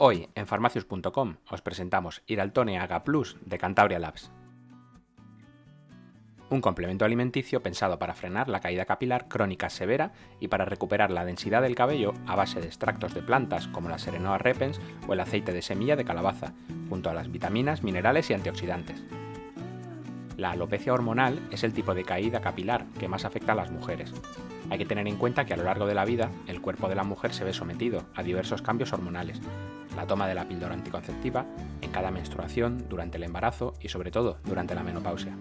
Hoy en farmacius.com os presentamos Iraltone Aga Plus de Cantabria Labs. Un complemento alimenticio pensado para frenar la caída capilar crónica severa y para recuperar la densidad del cabello a base de extractos de plantas como la Serenoa repens o el aceite de semilla de calabaza, junto a las vitaminas, minerales y antioxidantes. La alopecia hormonal es el tipo de caída capilar que más afecta a las mujeres. Hay que tener en cuenta que a lo largo de la vida el cuerpo de la mujer se ve sometido a diversos cambios hormonales, la toma de la píldora anticonceptiva, en cada menstruación, durante el embarazo y sobre todo durante la menopausia.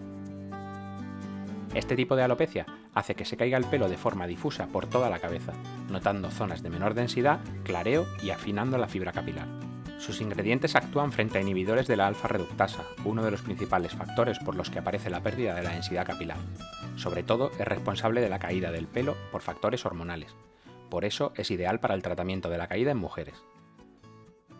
Este tipo de alopecia hace que se caiga el pelo de forma difusa por toda la cabeza, notando zonas de menor densidad, clareo y afinando la fibra capilar. Sus ingredientes actúan frente a inhibidores de la alfa-reductasa, uno de los principales factores por los que aparece la pérdida de la densidad capilar. Sobre todo es responsable de la caída del pelo por factores hormonales. Por eso es ideal para el tratamiento de la caída en mujeres.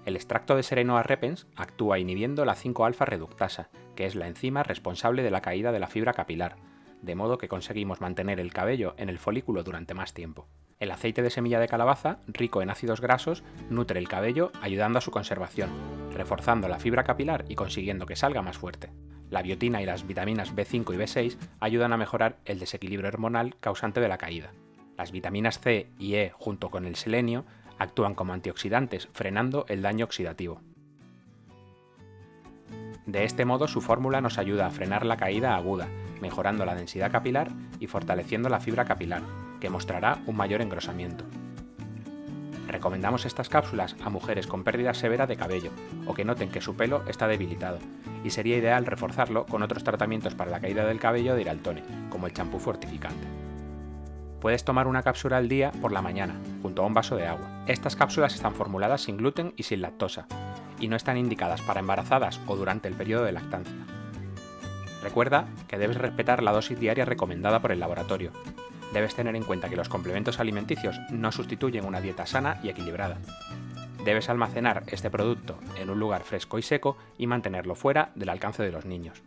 El extracto de Serenoa repens actúa inhibiendo la 5-alfa-reductasa, que es la enzima responsable de la caída de la fibra capilar, de modo que conseguimos mantener el cabello en el folículo durante más tiempo. El aceite de semilla de calabaza, rico en ácidos grasos, nutre el cabello ayudando a su conservación, reforzando la fibra capilar y consiguiendo que salga más fuerte. La biotina y las vitaminas B5 y B6 ayudan a mejorar el desequilibrio hormonal causante de la caída. Las vitaminas C y E junto con el selenio actúan como antioxidantes, frenando el daño oxidativo. De este modo su fórmula nos ayuda a frenar la caída aguda, mejorando la densidad capilar y fortaleciendo la fibra capilar, que mostrará un mayor engrosamiento. Recomendamos estas cápsulas a mujeres con pérdida severa de cabello o que noten que su pelo está debilitado, y sería ideal reforzarlo con otros tratamientos para la caída del cabello de Iraltone, como el champú fortificante. Puedes tomar una cápsula al día por la mañana, junto a un vaso de agua. Estas cápsulas están formuladas sin gluten y sin lactosa, y no están indicadas para embarazadas o durante el periodo de lactancia. Recuerda que debes respetar la dosis diaria recomendada por el laboratorio. Debes tener en cuenta que los complementos alimenticios no sustituyen una dieta sana y equilibrada. Debes almacenar este producto en un lugar fresco y seco y mantenerlo fuera del alcance de los niños.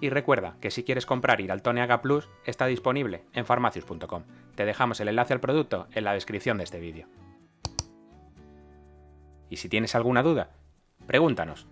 Y recuerda que si quieres comprar Iraltoneaga Plus está disponible en farmacius.com. Te dejamos el enlace al producto en la descripción de este vídeo. Y si tienes alguna duda, pregúntanos.